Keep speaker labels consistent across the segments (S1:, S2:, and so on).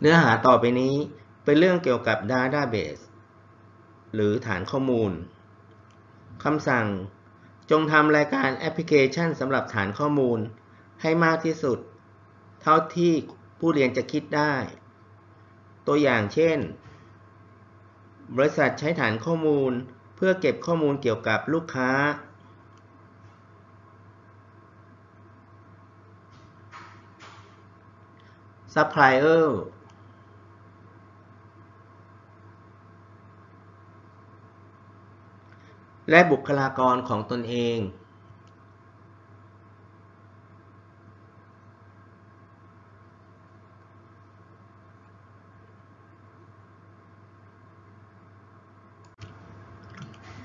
S1: เนื้อหาต่อไปนี้เป็นเรื่องเกี่ยวกับ Database หรือฐานข้อมูล คำสั่ง จงทำรายการแอปพลิเคชันสำหรับฐานข้อมูลให้มากที่สุด เท่าที่ผู้เรียนจะคิดได้ ตัวอย่างเช่น บริษัทใช้ฐานข้อมูลเพื่อเก็บข้อมูลเกี่ยวกับลูกค้า ซัพพลายเออร์ และบุคลากรของตนเอง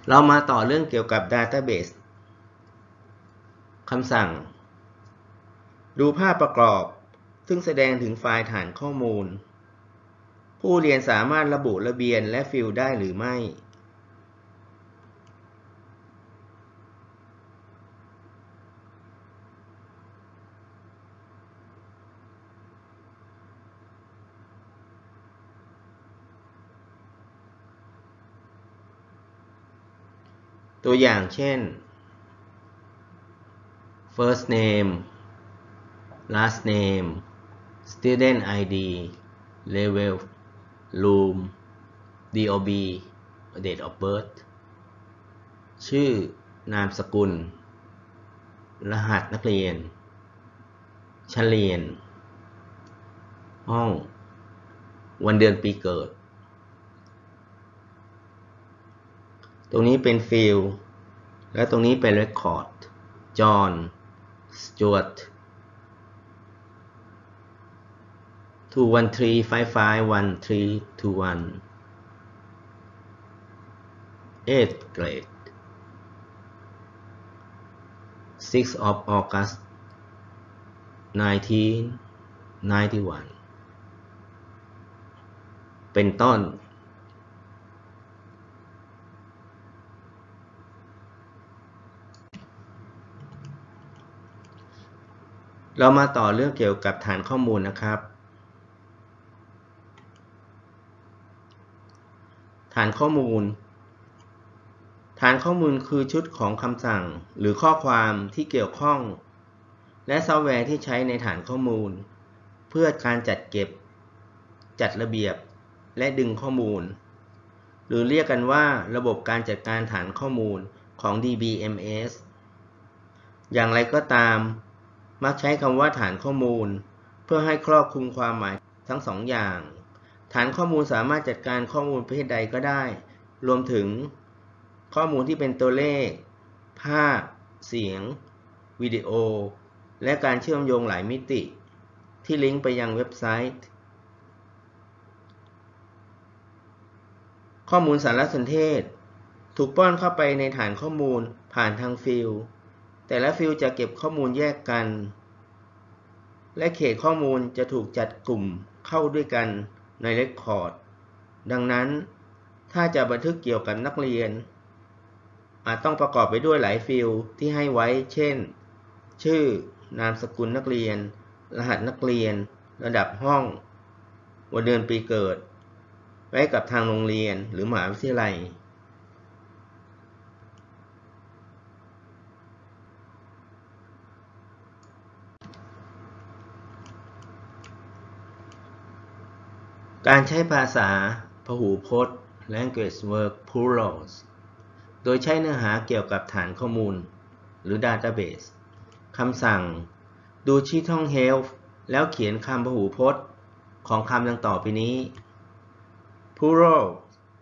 S1: เรามาต่อเรื่องเกี่ยวกับ Database คำสั่ง ดูภาพประกอบ ซึ่งแสดงถึงไฟล์ฐานข้อมูล ผู้เรียนสามารถระบุระเบียนและฟิลด์ได้หรือไม่ ตัวอย่างเช่น first name last name student ID level room DOB date of birth ชื่อนามสกุล รหัสนักเรียน ชั้นเรียน ห้อง วันเดือนปีเกิด ตรงนี้เป็นฟิลและตรงนี้เป็น Record จอห์นสจวต2 1 3 5 5 1 3 2 1 8th grade 6 of August 1991 เป็นต้น เรามาต่อเรื่องเกี่ยวกับฐานข้อมูลนะครับ ฐานข้อมูล ฐานข้อมูลคือชุดของคำสั่งหรือข้อความที่เกี่ยวข้อง และซอฟต์แวร์ที่ใช้ในฐานข้อมูล เพื่อการจัดเก็บ จัดระเบียบ และดึงข้อมูล หรือเรียกกันว่าระบบการจัดการฐานข้อมูลของ DBMS อย่างไรก็ตาม มักใช้คำว่าฐานข้อมูล เพื่อให้ครอบคลุมความหมายทั้งสองอย่าง ฐานข้อมูลสามารถจัดการข้อมูลประเภทใดก็ได้ รวมถึง ข้อมูลที่เป็นตัวเลข ภาพ เสียง วิดีโอ และการเชื่อมโยงหลายมิติ ที่ลิงก์ไปยังเว็บไซต์ ข้อมูลสารสนเทศ ถูกป้อนเข้าไปในฐานข้อมูลผ่านทางฟิลด์ แต่ละฟิลด์จะเก็บข้อมูลแยกกัน และเขตข้อมูลจะถูกจัดกลุ่มเข้าด้วยกันในเรคคอร์ด ดังนั้น ถ้าจะบันทึกเกี่ยวกับนักเรียน อาจต้องประกอบไปด้วยหลายฟิลด์ที่ให้ไว้ เช่น ชื่อ นามสกุลนักเรียน รหัสนักเรียน ระดับห้อง วันเดือนปีเกิด ไว้กับทางโรงเรียนหรือมหาวิทยาลัย การใช้ภาษาพหูพจน์ language work plurals โดยใช้เนื้อหาเกี่ยวกับฐานข้อมูล หรือ database คำสั่ง ดูที่ท่อง help แล้วเขียนคำพหูพจน์ ของคำดังต่อไปนี้ plural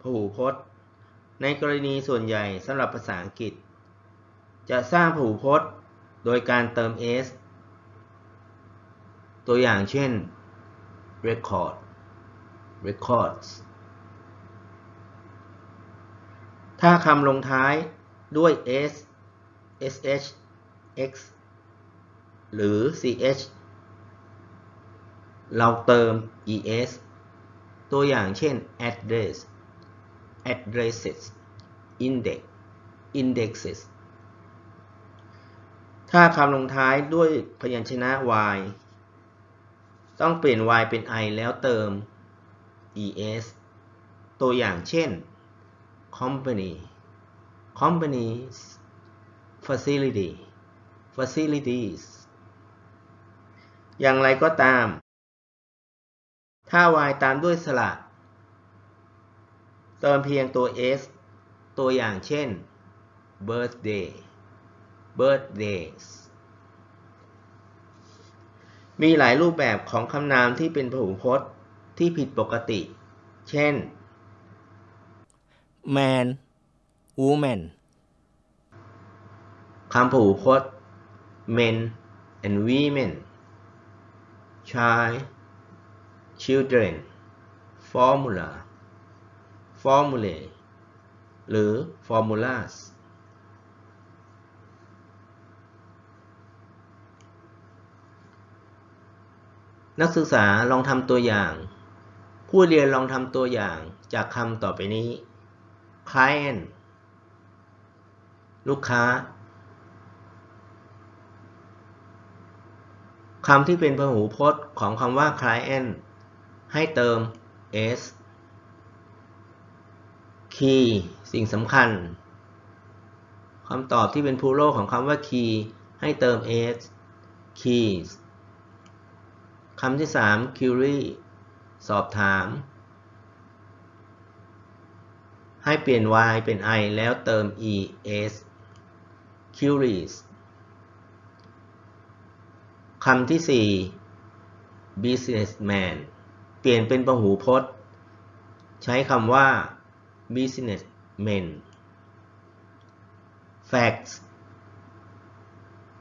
S1: พหูพจน์ ในกรณีส่วนใหญ่สำหรับภาษาอังกฤษ จะสร้างพหูพจน์ โดยการเติม s ตัวอย่างเช่น record records ถ้าคำลงท้ายด้วย s sh x หรือ ch เราเติม es ตัวอย่างเช่น address addresses index indexes ถ้าคำลงท้ายด้วยพยัญชนะ y ต้องเปลี่ยน y เป็น i แล้วเติม es ตัวอย่างเช่น company companies facility facilities อย่างไรก็ตาม ถ้า y ตามด้วยสระเติมเพียงตัว s ตัวอย่างเช่น birthday birthdays มีหลายรูปแบบของคำนามที่เป็นพหูพจน์ ที่ผิดปกติ เช่น
S2: man woman
S1: คำพหูพจน์ men and women child children formula formulae หรือ formulas นักศึกษาลองทำตัวอย่าง ผู้เรียนลองทำตัวอย่างจากคำต่อไปนี้ client ลูกค้าคำที่เป็นพหูพจน์ของคำว่า client ให้เติม s key สิ่งสำคัญคำตอบที่เป็น plural ของคำว่า key ให้เติม s keys คำที่ 3 query สอบถาม ให้เปลี่ยน y เป็น i แล้วเติม es queries คำที่ 4 businessman เปลี่ยนเป็นพหูพจน์ ใช้คำว่า businessmen facts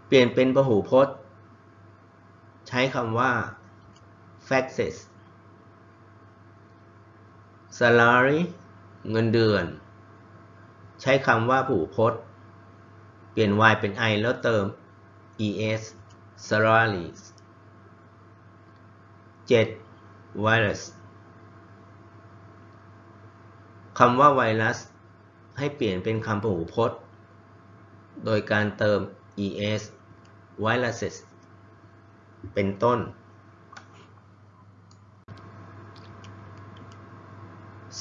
S1: เปลี่ยนเป็นพหูพจน์ ใช้คำว่า faxes salary เงินเดือน ใช้คำว่าผู้พจน์ เปลี่ยน y เป็น i แล้วเติม es salaries 7. virus คำว่าไวรัส ให้เปลี่ยนเป็นคำพหูพจน์ โดยการเติม es viruses เป็นต้น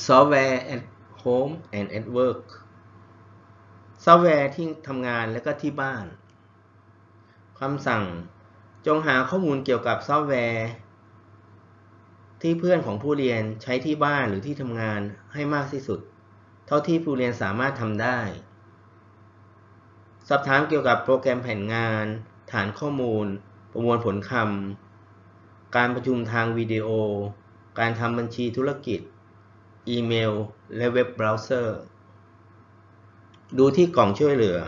S1: software at home and at work ซอฟต์แวร์ที่ทำงานและก็ที่บ้าน คำสั่งจงหาข้อมูลเกี่ยวกับซอฟต์แวร์ ที่เพื่อนของผู้เรียนใช้ที่บ้านหรือที่ทำงานให้มากที่สุด เท่าที่ผู้เรียนสามารถทำได้ สอบถามเกี่ยวกับโปรแกรมแผนงาน ฐานข้อมูล ประมวลผลคำการประชุมทางวิดีโอ การทำบัญชีธุรกิจ อีเมล และเว็บเบราว์เซอร์ ดูที่กล่องช่วยเหลือ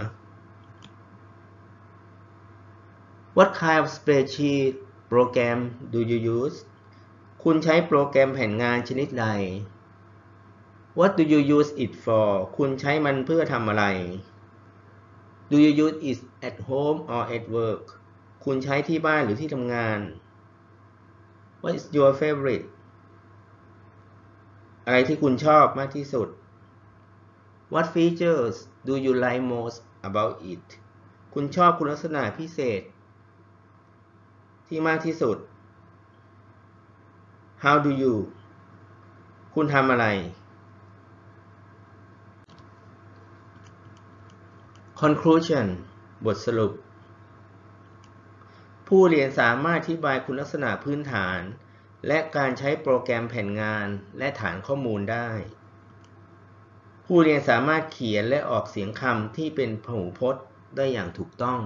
S1: What kind of spreadsheet program do you use คุณใช้โปรแกรมแผนงานชนิดใด What do you use it for คุณใช้มันเพื่อทำอะไร Do you use it at home or at work คุณใช้ที่บ้านหรือที่ทำงาน What is your favorite อะไรที่คุณชอบมากที่สุด What features do you like most about it คุณชอบคุณลักษณะพิเศษ ที่มากที่สุด How do you คุณทำอะไร Conclusion บทสรุป ผู้เรียนสามารถอธิบายคุณลักษณะพื้นฐาน และการใช้โปรแกรมแผนงานและฐานข้อมูลได้ ผู้เรียนสามารถเขียนและออกเสียงคำที่เป็นพหูพจน์ได้อย่างถูกต้อง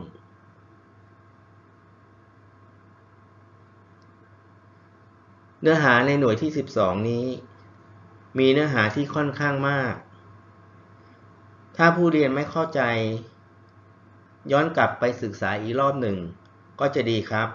S1: เนื้อหาในหน่วยที่ 12 นี้ มีเนื้อหาที่ค่อนข้างมาก ถ้าผู้เรียนไม่เข้าใจ ย้อนกลับไปศึกษาอีกรอบหนึ่ง ก็จะดีครับ